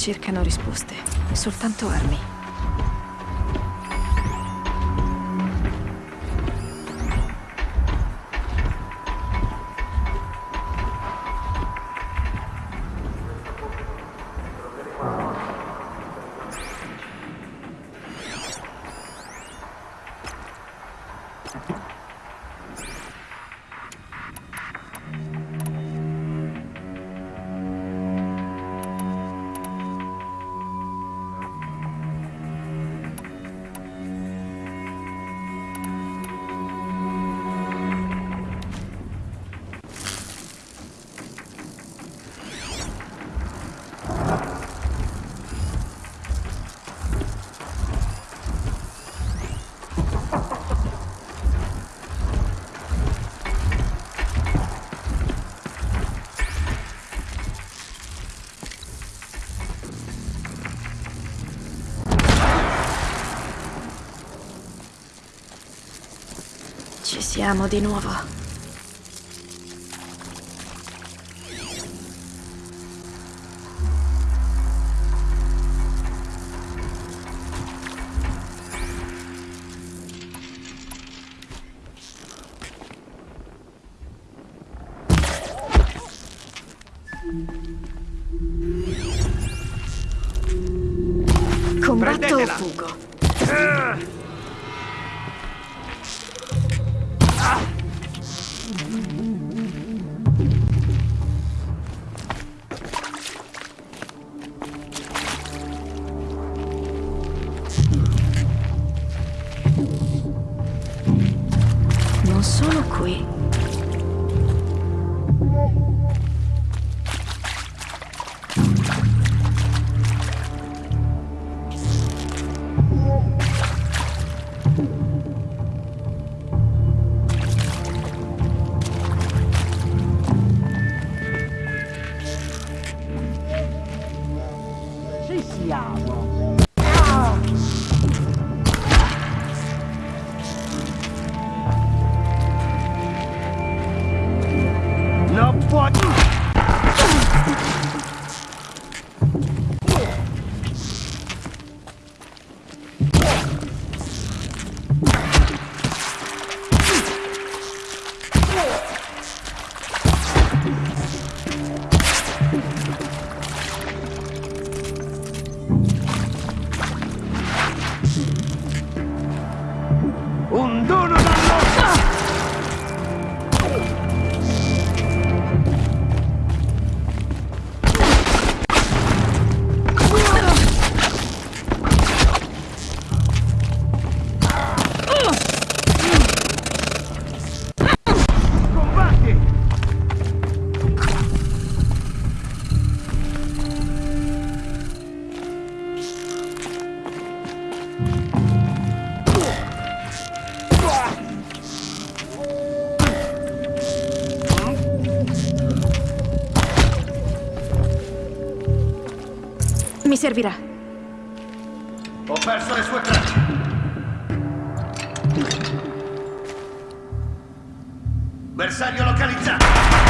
cercano risposte, soltanto armi. siamo di nuovo. Ho perso le sue tracce. Bersaglio localizzato.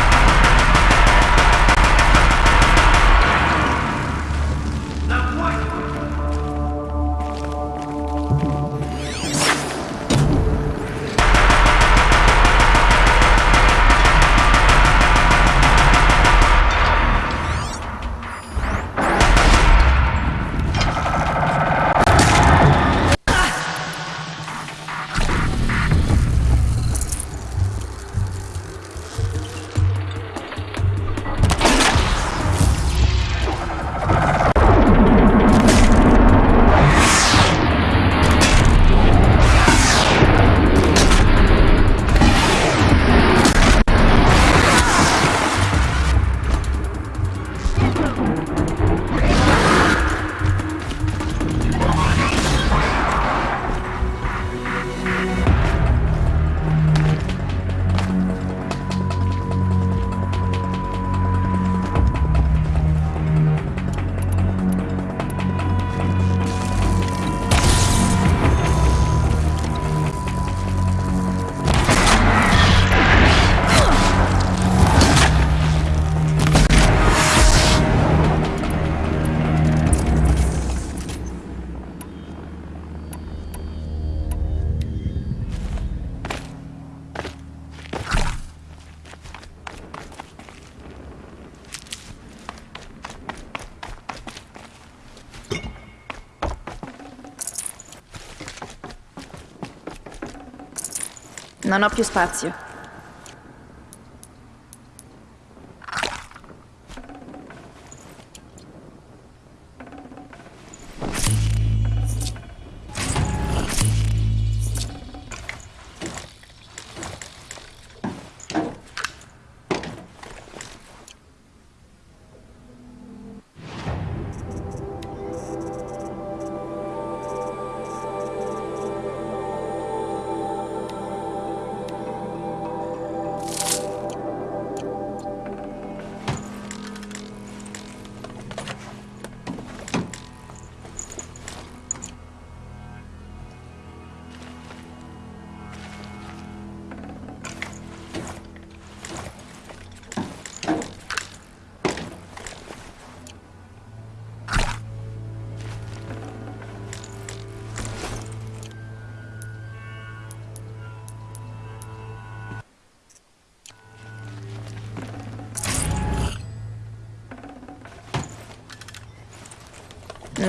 Non ho più spazio.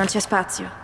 Non c'è spazio.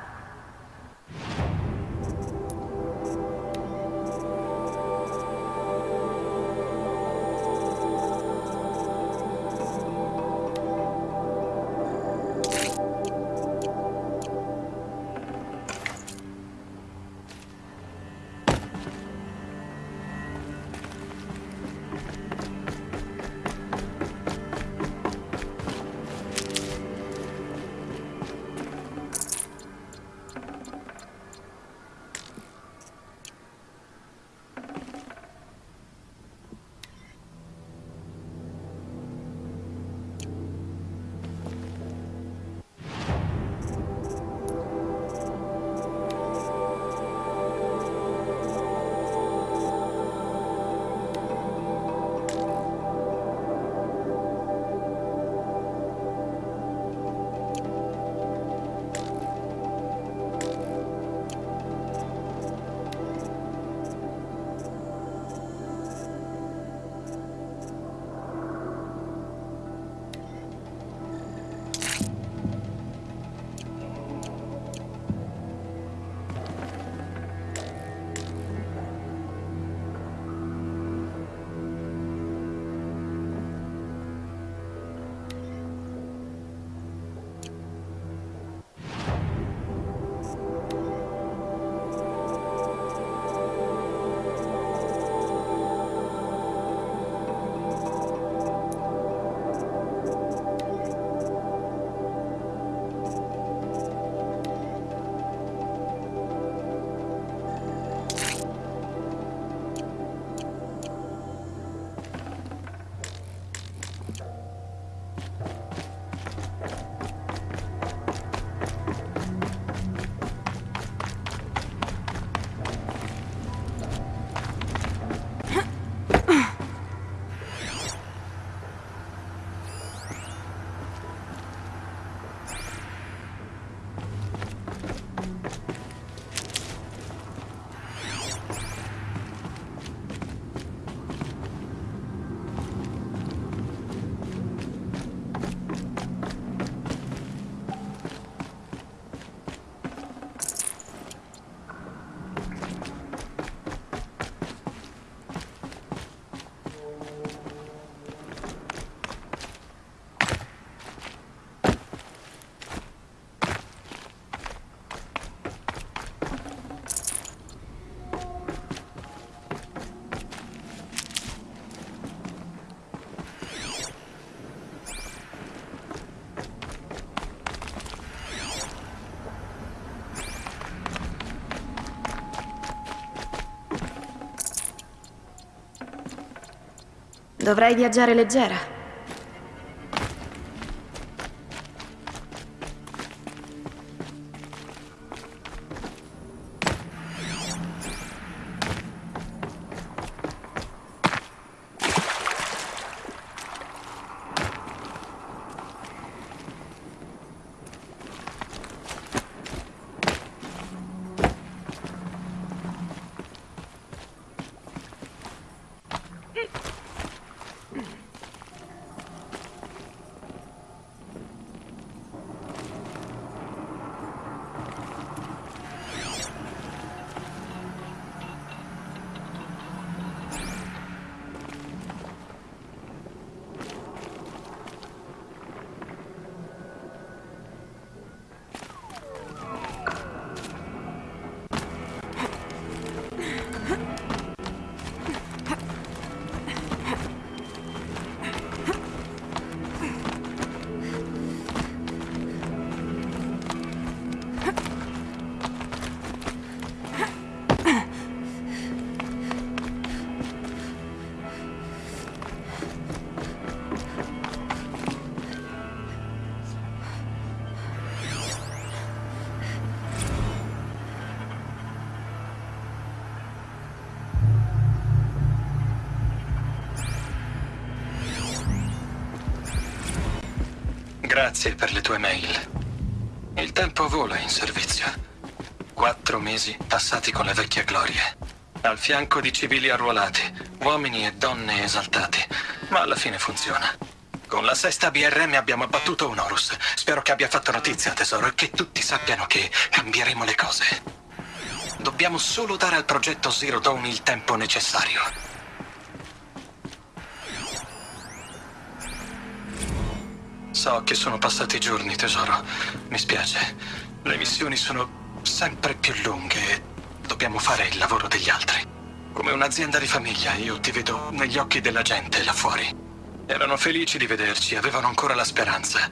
Dovrei viaggiare leggera. Grazie per le tue mail. Il tempo vola in servizio. Quattro mesi passati con le vecchie glorie. Al fianco di civili arruolati, uomini e donne esaltati. Ma alla fine funziona. Con la sesta BRM abbiamo abbattuto un Horus. Spero che abbia fatto notizia, tesoro, e che tutti sappiano che cambieremo le cose. Dobbiamo solo dare al progetto Zero Dawn il tempo necessario. So che sono passati giorni, tesoro. Mi spiace. Le missioni sono sempre più lunghe e dobbiamo fare il lavoro degli altri. Come un'azienda di famiglia, io ti vedo negli occhi della gente là fuori. Erano felici di vederci, avevano ancora la speranza.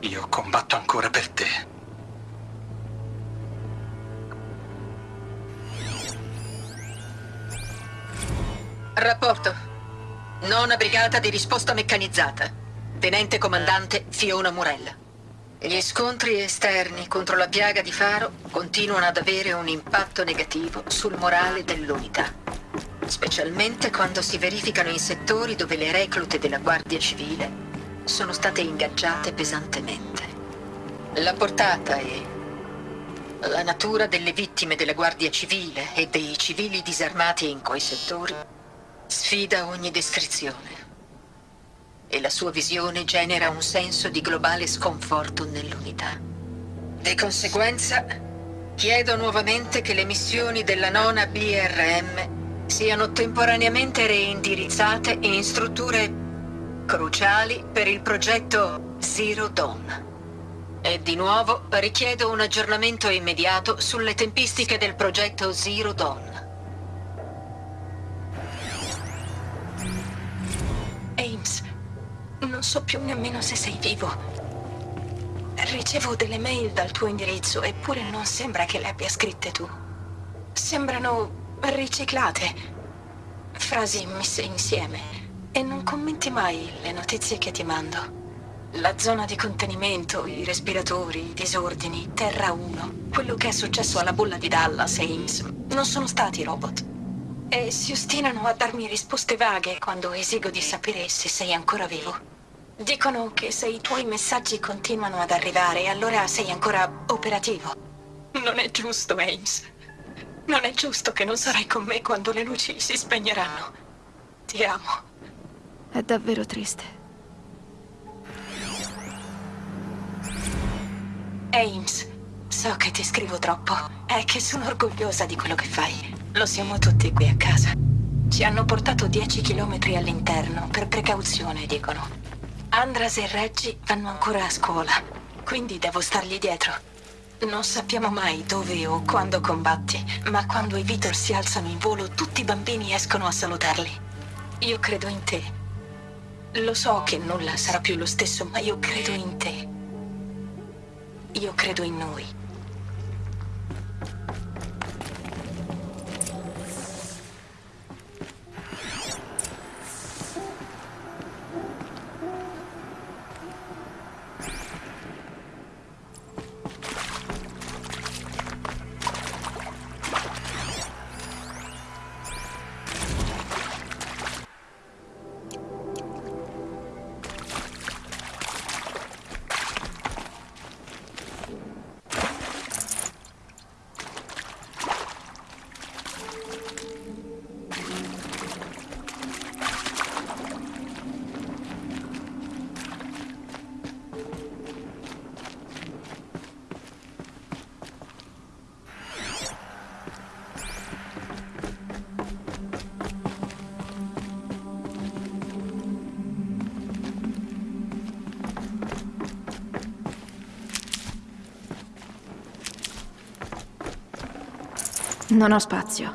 Io combatto ancora per te. Rapporto. Nona brigata di risposta meccanizzata. Tenente comandante Fiona Murella. Gli scontri esterni contro la piaga di Faro continuano ad avere un impatto negativo sul morale dell'unità specialmente quando si verificano in settori dove le reclute della Guardia Civile sono state ingaggiate pesantemente. La portata e la natura delle vittime della Guardia Civile e dei civili disarmati in quei settori sfida ogni descrizione. E la sua visione genera un senso di globale sconforto nell'unità. Di conseguenza, chiedo nuovamente che le missioni della nona BRM siano temporaneamente reindirizzate in strutture cruciali per il progetto Zero Dawn. E di nuovo richiedo un aggiornamento immediato sulle tempistiche del progetto Zero Dawn. Non so più nemmeno se sei vivo. Ricevo delle mail dal tuo indirizzo, eppure non sembra che le abbia scritte tu. Sembrano riciclate. Frasi messe insieme. E non commenti mai le notizie che ti mando. La zona di contenimento, i respiratori, i disordini, Terra 1. Quello che è successo alla bolla di Dallas e Ames non sono stati robot. E si ostinano a darmi risposte vaghe quando esigo di sapere se sei ancora vivo. Dicono che se i tuoi messaggi continuano ad arrivare, allora sei ancora operativo. Non è giusto, Ames. Non è giusto che non sarai con me quando le luci si spegneranno. Ti amo. È davvero triste. Ames, so che ti scrivo troppo. È che sono orgogliosa di quello che fai. Lo siamo tutti qui a casa. Ci hanno portato 10 chilometri all'interno, per precauzione, dicono. Andras e Reggie vanno ancora a scuola, quindi devo stargli dietro. Non sappiamo mai dove o quando combatti, ma quando i Vitor si alzano in volo, tutti i bambini escono a salutarli. Io credo in te. Lo so che nulla sarà più lo stesso, ma io credo in te. Io credo in noi. Non ho spazio.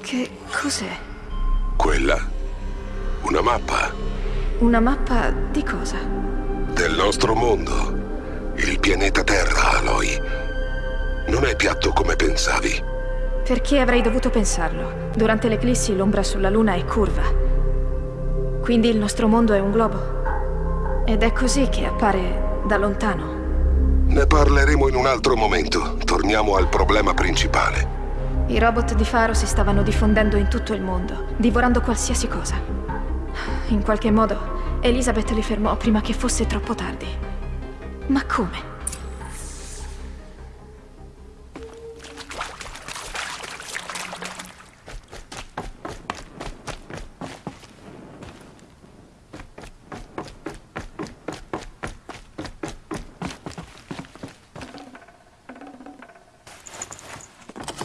Che cos'è? Quella? Una mappa? Una mappa di cosa? Del nostro mondo. Il pianeta Terra, Aloy. Non è piatto come pensavi. Perché avrei dovuto pensarlo? Durante l'eclissi l'ombra sulla Luna è curva. Quindi il nostro mondo è un globo. Ed è così che appare da lontano. Ne parleremo in un altro momento. Torniamo al problema principale. I robot di Faro si stavano diffondendo in tutto il mondo, divorando qualsiasi cosa. In qualche modo, Elizabeth li fermò prima che fosse troppo tardi. Ma come?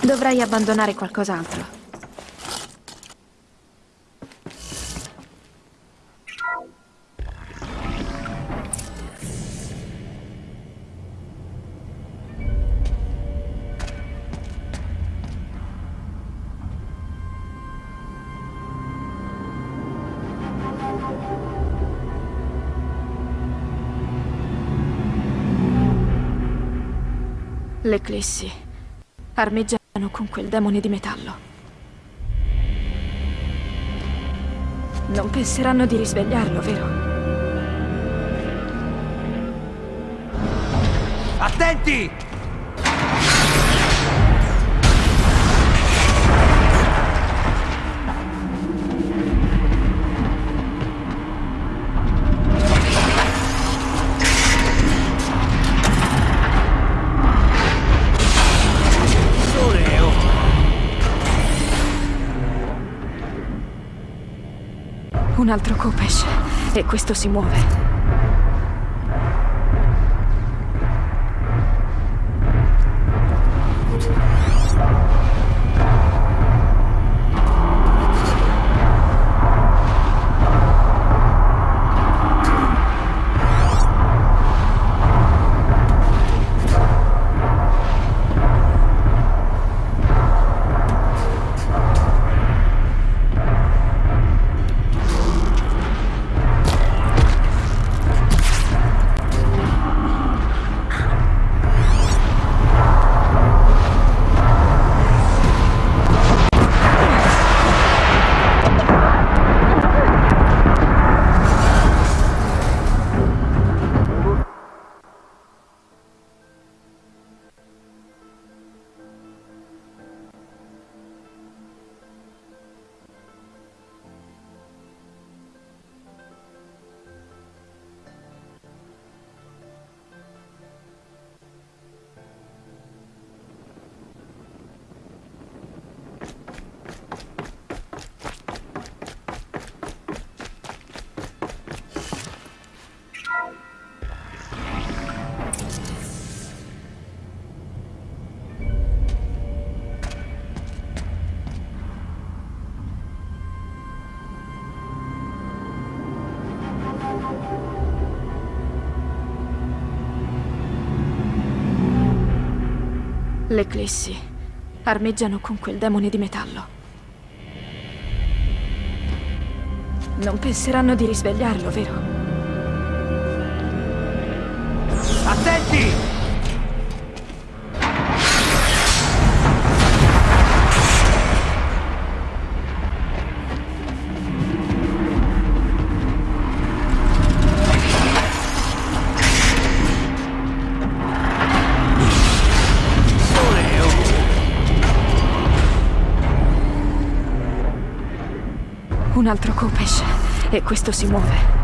Dovrai abbandonare qualcos'altro. L'eclissi. Armeggiano con quel demone di metallo. Non penseranno di risvegliarlo, vero? Attenti! Un altro Kopesh. E questo si muove. L'eclissi. Armeggiano con quel demone di metallo. Non penseranno di risvegliarlo, vero? Altro Kopesh. E questo si muove.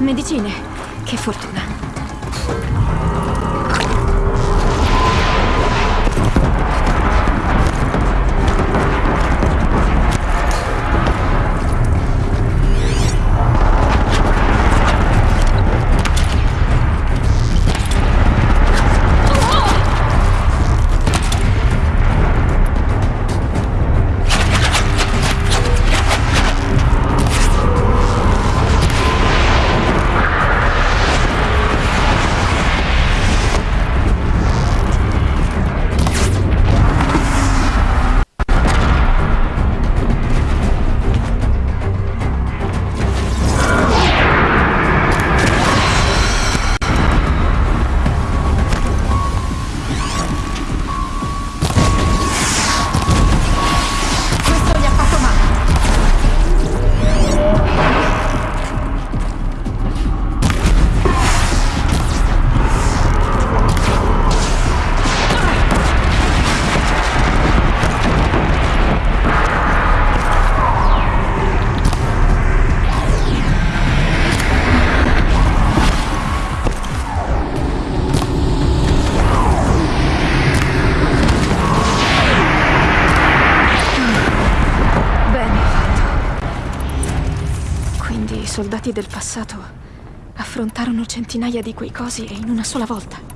Medicine. Che fortuna. Passato affrontarono centinaia di quei cosi in una sola volta.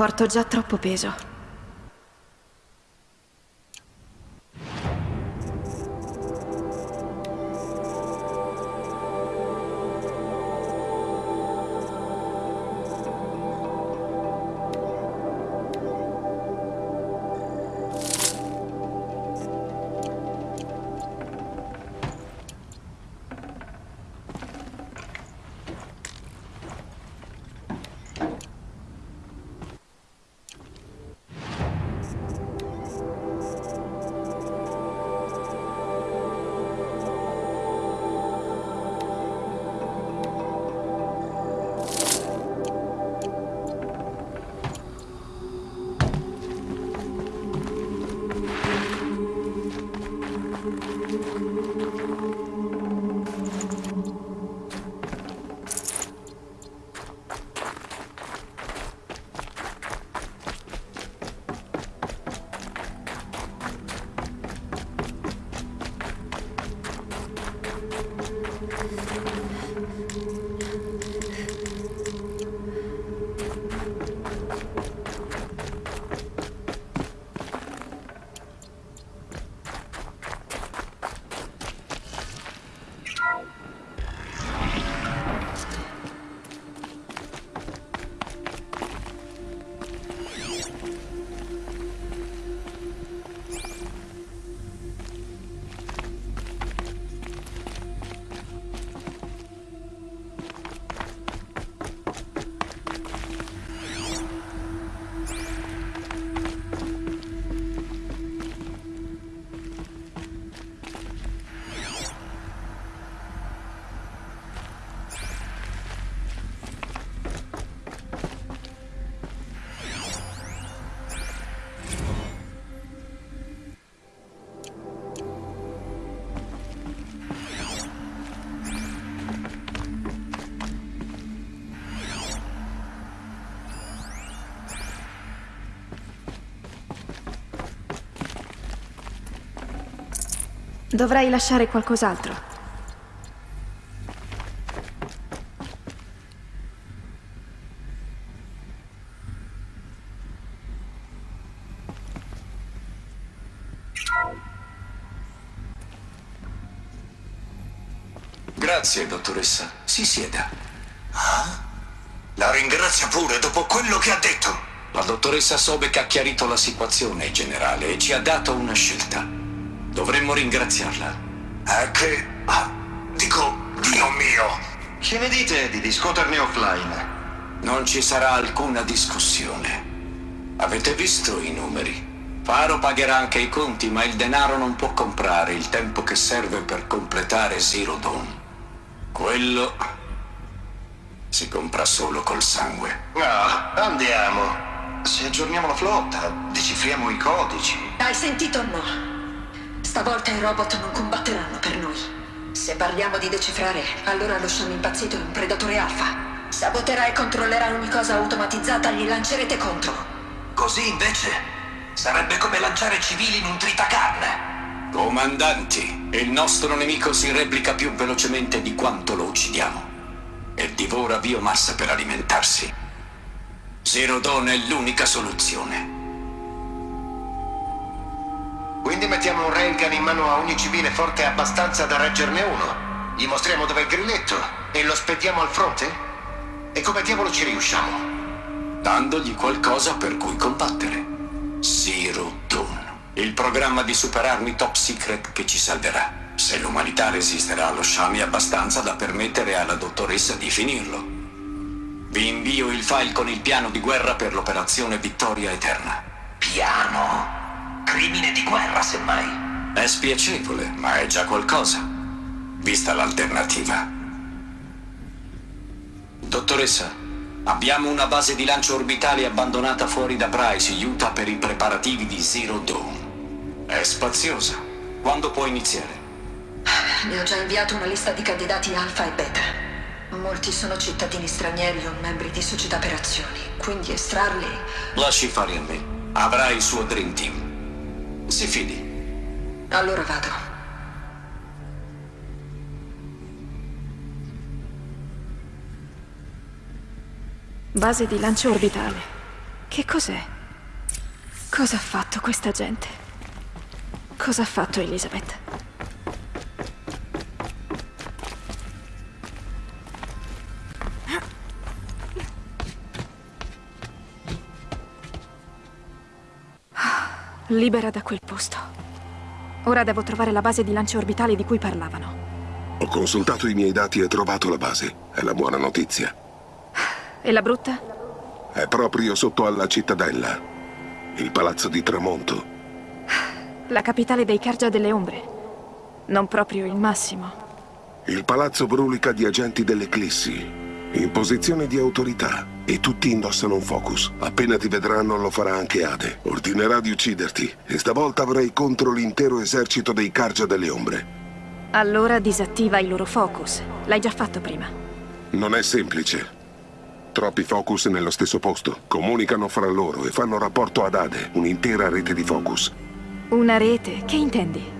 Porto già troppo peso. Dovrei lasciare qualcos'altro. Grazie, dottoressa. Si sieda. Ah? La ringrazia pure dopo quello che ha detto. La dottoressa Sobek ha chiarito la situazione, generale, e ci ha dato una scelta. Dovremmo ringraziarla. È che... Ah, dico, Dio mio. Che ne dite di discuterne offline? Non ci sarà alcuna discussione. Avete visto i numeri? Faro pagherà anche i conti, ma il denaro non può comprare il tempo che serve per completare Zero Dawn. Quello si compra solo col sangue. No, andiamo. Se aggiorniamo la flotta, decifriamo i codici. Hai sentito o no? Stavolta i robot non combatteranno per noi. Se parliamo di decifrare, allora lo sciame impazzito è un predatore alfa. Saboterà e controllerà ogni cosa automatizzata, gli lancerete contro. Così invece sarebbe come lanciare civili in un tritacarne. Comandanti, il nostro nemico si replica più velocemente di quanto lo uccidiamo. E divora biomassa per alimentarsi. Zero Dawn è l'unica soluzione. Quindi mettiamo un railgun in mano a ogni civile forte abbastanza da reggerne uno. Gli mostriamo dove è il grilletto e lo spediamo al fronte? E come diavolo ci riusciamo? Dandogli qualcosa per cui combattere. Zero Dawn. Il programma di superarmi top secret che ci salverà. Se l'umanità resisterà allo sciame abbastanza da permettere alla dottoressa di finirlo. Vi invio il file con il piano di guerra per l'operazione Vittoria Eterna. Piano. Crimine di guerra, semmai. È spiacevole, ma è già qualcosa. Vista l'alternativa. Dottoressa, abbiamo una base di lancio orbitale abbandonata fuori da Bryce, Utah, per i preparativi di Zero Dawn. È spaziosa. Quando può iniziare? Ne ho già inviato una lista di candidati alfa e beta. Molti sono cittadini stranieri o membri di società per azioni, quindi estrarli... Lasci fare a me. Avrà il suo Dream Team. Si fidi. Allora vado. Base di lancio orbitale. Che cos'è? Cosa ha fatto questa gente? Cosa ha fatto Elizabeth? Libera da quel posto. Ora devo trovare la base di lancio orbitale di cui parlavano. Ho consultato i miei dati e trovato la base. È la buona notizia. E la brutta? È proprio sotto alla cittadella. Il palazzo di Tramonto. La capitale dei Cargia delle Ombre. Non proprio il massimo. Il palazzo brulica di agenti dell'Eclissi. In posizione di autorità. E tutti indossano un focus. Appena ti vedranno lo farà anche Ade. Ordinerà di ucciderti. E stavolta avrai contro l'intero esercito dei Cargia delle Ombre. Allora disattiva il loro focus. L'hai già fatto prima. Non è semplice. Troppi focus nello stesso posto. Comunicano fra loro e fanno rapporto ad Ade, un'intera rete di focus. Una rete? Che intendi?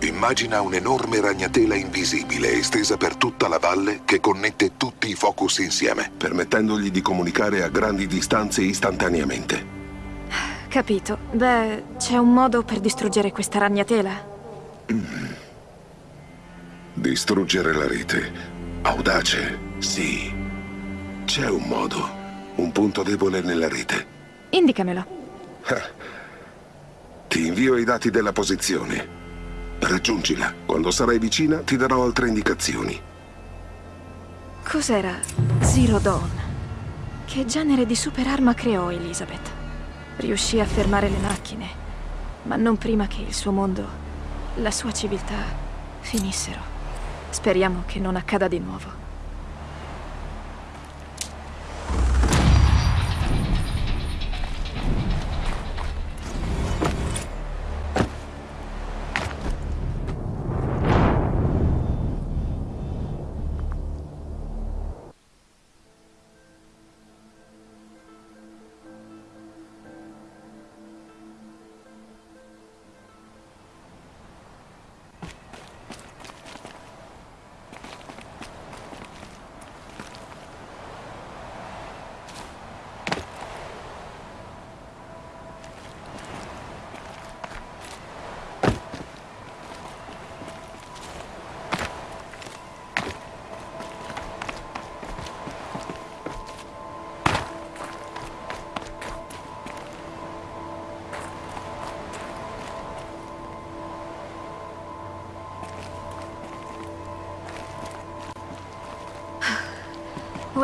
Immagina un'enorme ragnatela invisibile estesa per tutta la valle che connette tutti i focus insieme, permettendogli di comunicare a grandi distanze istantaneamente. Capito. Beh, c'è un modo per distruggere questa ragnatela? Distruggere la rete. Audace, sì. C'è un modo. Un punto debole nella rete. Indicamelo. Ti invio i dati della posizione. Raggiungila. Quando sarai vicina ti darò altre indicazioni. Cos'era Zero Dawn? Che genere di superarma creò Elizabeth? Riuscì a fermare le macchine, ma non prima che il suo mondo, la sua civiltà, finissero. Speriamo che non accada di nuovo.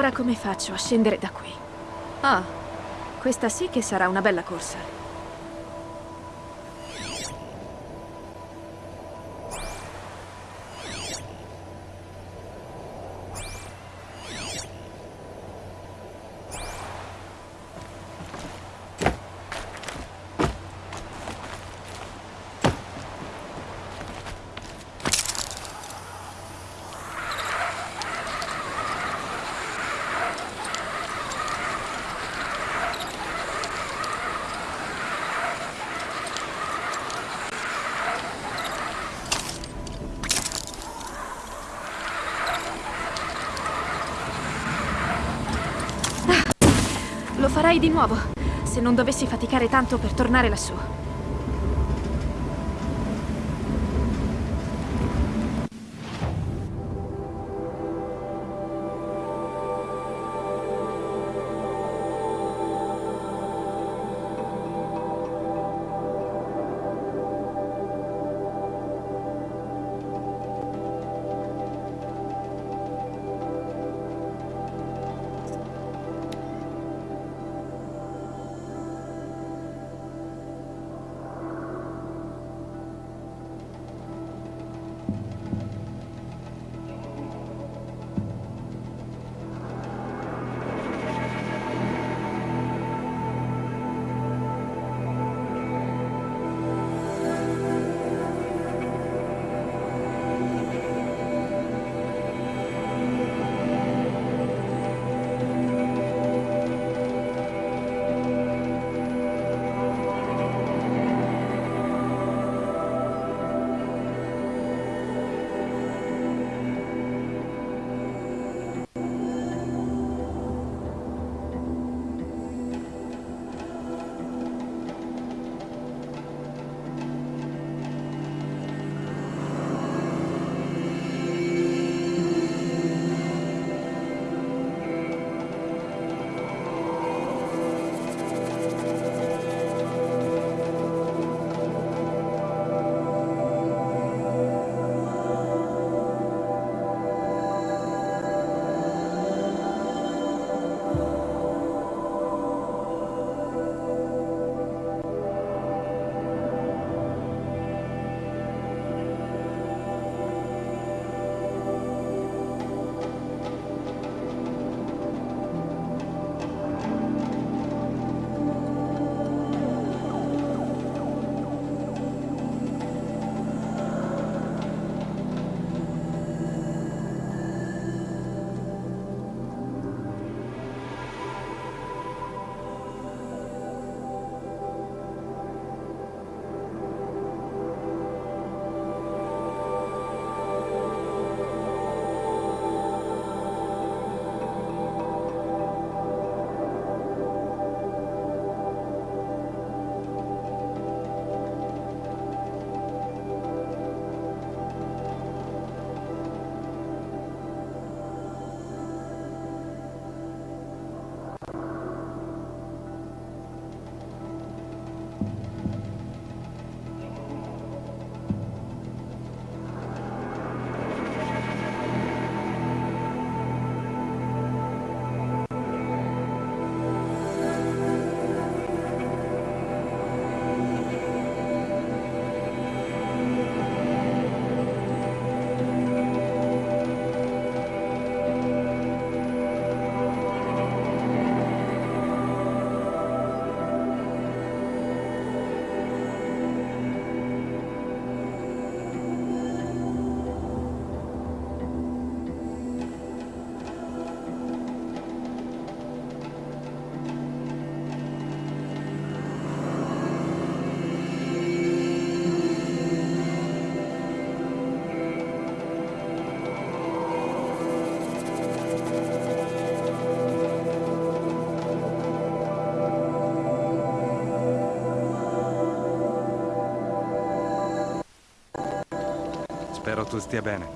Ora come faccio a scendere da qui? Ah, questa sì che sarà una bella corsa. Lo farei di nuovo, se non dovessi faticare tanto per tornare lassù. Spero tu stia bene.